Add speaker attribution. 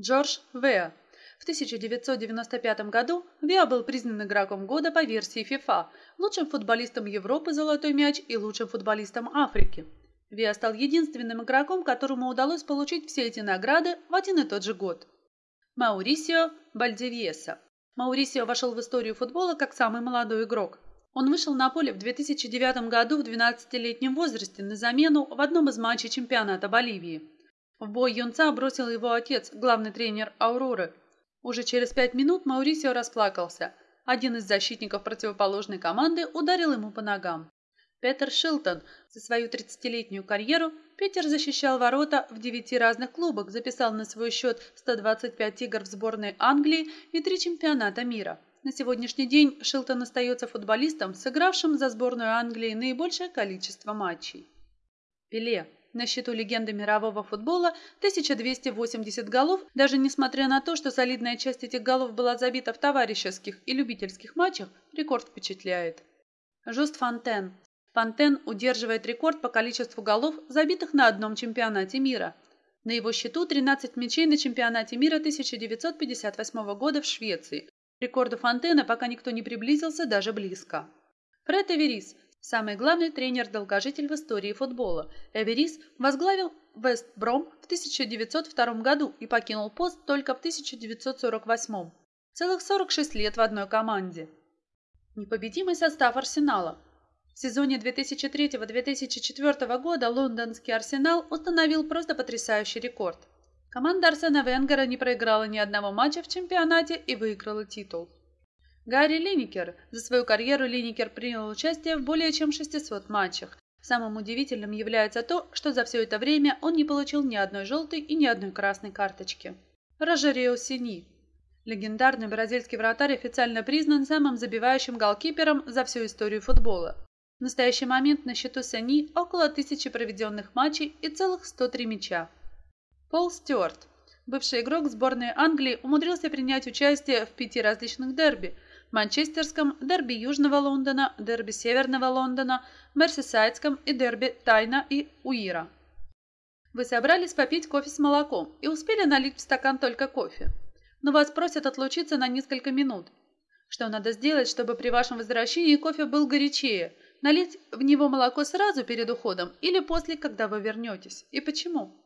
Speaker 1: Джордж Веа. В 1995 году Веа был признан игроком года по версии FIFA, лучшим футболистом Европы «Золотой мяч» и лучшим футболистом Африки. Виа стал единственным игроком, которому удалось получить все эти награды в один и тот же год. Маурисио Бальдивьеса. Маурисио вошел в историю футбола как самый молодой игрок. Он вышел на поле в 2009 году в 12-летнем возрасте на замену в одном из матчей чемпионата Боливии. В бой юнца бросил его отец, главный тренер «Ауроры». Уже через пять минут Маурисио расплакался. Один из защитников противоположной команды ударил ему по ногам. Петер Шилтон. За свою 30-летнюю карьеру Питер защищал ворота в девяти разных клубах, записал на свой счет 125 игр в сборной Англии и три чемпионата мира. На сегодняшний день Шилтон остается футболистом, сыгравшим за сборную Англии наибольшее количество матчей. Пеле. На счету легенды мирового футбола 1280 голов, даже несмотря на то, что солидная часть этих голов была забита в товарищеских и любительских матчах, рекорд впечатляет. Жуст Фонтен. Фонтен удерживает рекорд по количеству голов, забитых на одном чемпионате мира. На его счету 13 мячей на чемпионате мира 1958 года в Швеции. Рекорду Фонтена пока никто не приблизился даже близко. Фред Эверис – самый главный тренер-долгожитель в истории футбола. Эверис возглавил Вест Бром в 1902 году и покинул пост только в 1948. Целых 46 лет в одной команде. Непобедимый состав Арсенала – в сезоне 2003-2004 года лондонский «Арсенал» установил просто потрясающий рекорд. Команда Арсена Венгера не проиграла ни одного матча в чемпионате и выиграла титул. Гарри Линникер. За свою карьеру Линникер принял участие в более чем 600 матчах. Самым удивительным является то, что за все это время он не получил ни одной желтой и ни одной красной карточки. Рожерио Сини. Легендарный бразильский вратарь официально признан самым забивающим голкипером за всю историю футбола. В настоящий момент на счету Сани около тысячи проведенных матчей и целых 103 мяча. Пол Стюарт, бывший игрок сборной Англии, умудрился принять участие в пяти различных дерби – манчестерском, дерби Южного Лондона, дерби Северного Лондона, мерсисайдском и дерби Тайна и Уира. Вы собрались попить кофе с молоком и успели налить в стакан только кофе. Но вас просят отлучиться на несколько минут. Что надо сделать, чтобы при вашем возвращении кофе был горячее – Налить в него молоко сразу перед уходом или после, когда вы вернетесь? И почему?